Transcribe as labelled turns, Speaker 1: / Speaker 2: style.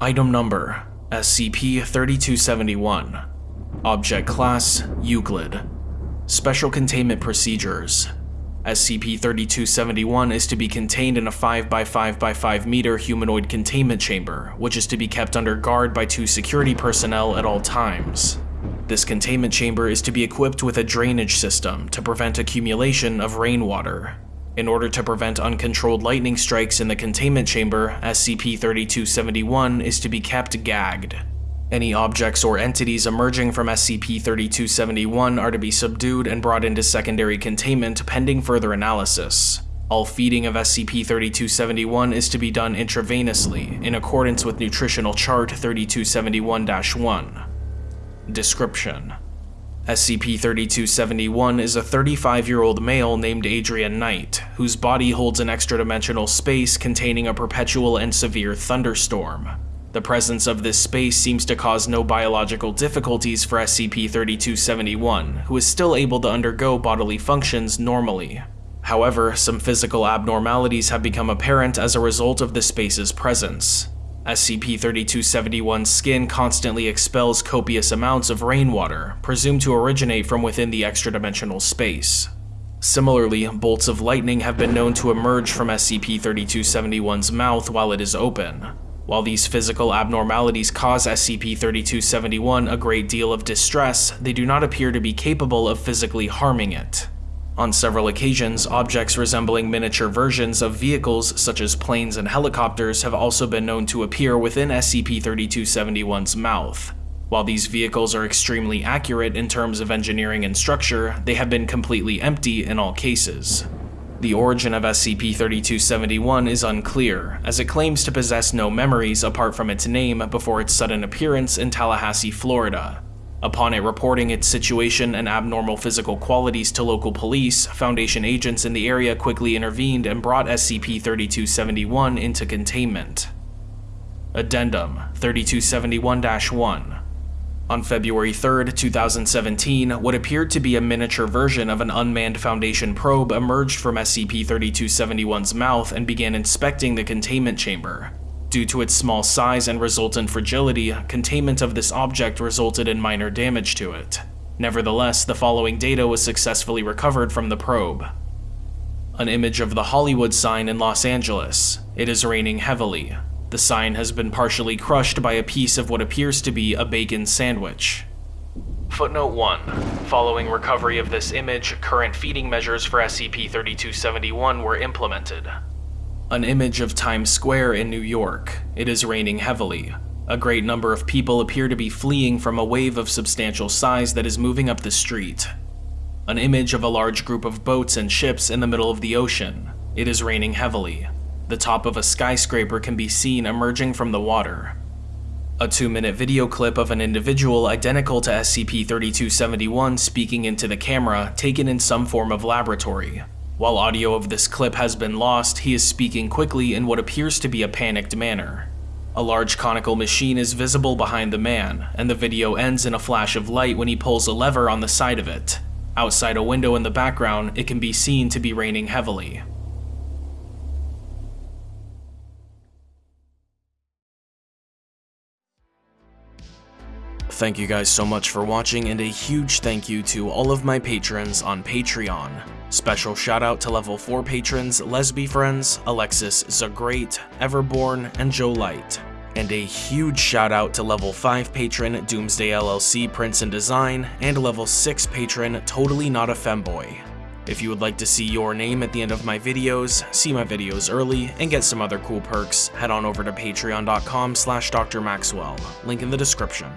Speaker 1: Item number, SCP-3271. Object class, Euclid. Special containment procedures. SCP-3271 is to be contained in a 5x5x5 meter humanoid containment chamber, which is to be kept under guard by two security personnel at all times. This containment chamber is to be equipped with a drainage system to prevent accumulation of rainwater. In order to prevent uncontrolled lightning strikes in the containment chamber, SCP-3271 is to be kept gagged. Any objects or entities emerging from SCP-3271 are to be subdued and brought into secondary containment pending further analysis. All feeding of SCP-3271 is to be done intravenously, in accordance with Nutritional Chart 3271-1. Description SCP-3271 is a 35-year-old male named Adrian Knight, whose body holds an extra-dimensional space containing a perpetual and severe thunderstorm. The presence of this space seems to cause no biological difficulties for SCP-3271, who is still able to undergo bodily functions normally. However, some physical abnormalities have become apparent as a result of the space's presence. SCP-3271's skin constantly expels copious amounts of rainwater, presumed to originate from within the extra-dimensional space. Similarly, bolts of lightning have been known to emerge from SCP-3271's mouth while it is open. While these physical abnormalities cause SCP-3271 a great deal of distress, they do not appear to be capable of physically harming it. On several occasions, objects resembling miniature versions of vehicles such as planes and helicopters have also been known to appear within SCP-3271's mouth. While these vehicles are extremely accurate in terms of engineering and structure, they have been completely empty in all cases. The origin of SCP-3271 is unclear, as it claims to possess no memories apart from its name before its sudden appearance in Tallahassee, Florida, Upon it reporting its situation and abnormal physical qualities to local police, Foundation agents in the area quickly intervened and brought SCP-3271 into containment. Addendum 3271-1 On February 3, 2017, what appeared to be a miniature version of an unmanned Foundation probe emerged from SCP-3271's mouth and began inspecting the containment chamber. Due to its small size and resultant fragility, containment of this object resulted in minor damage to it. Nevertheless, the following data was successfully recovered from the probe. An image of the Hollywood sign in Los Angeles. It is raining heavily. The sign has been partially crushed by a piece of what appears to be a bacon sandwich. Footnote 1. Following recovery of this image, current feeding measures for SCP-3271 were implemented. An image of Times Square in New York. It is raining heavily. A great number of people appear to be fleeing from a wave of substantial size that is moving up the street. An image of a large group of boats and ships in the middle of the ocean. It is raining heavily. The top of a skyscraper can be seen emerging from the water. A two-minute video clip of an individual identical to SCP-3271 speaking into the camera, taken in some form of laboratory. While audio of this clip has been lost, he is speaking quickly in what appears to be a panicked manner. A large conical machine is visible behind the man, and the video ends in a flash of light when he pulls a lever on the side of it. Outside a window in the background, it can be seen to be raining heavily. Thank you guys so much for watching and a huge thank you to all of my patrons on Patreon. Special shout out to level 4 patrons Lesby Friends, Alexis Zagreat, Everborn, and Joe Light. And a huge shout out to level 5 patron Doomsday LLC Prince and Design, and level 6 patron Totally Not a Femboy. If you would like to see your name at the end of my videos, see my videos early, and get some other cool perks, head on over to patreon.com slash drmaxwell, link in the description.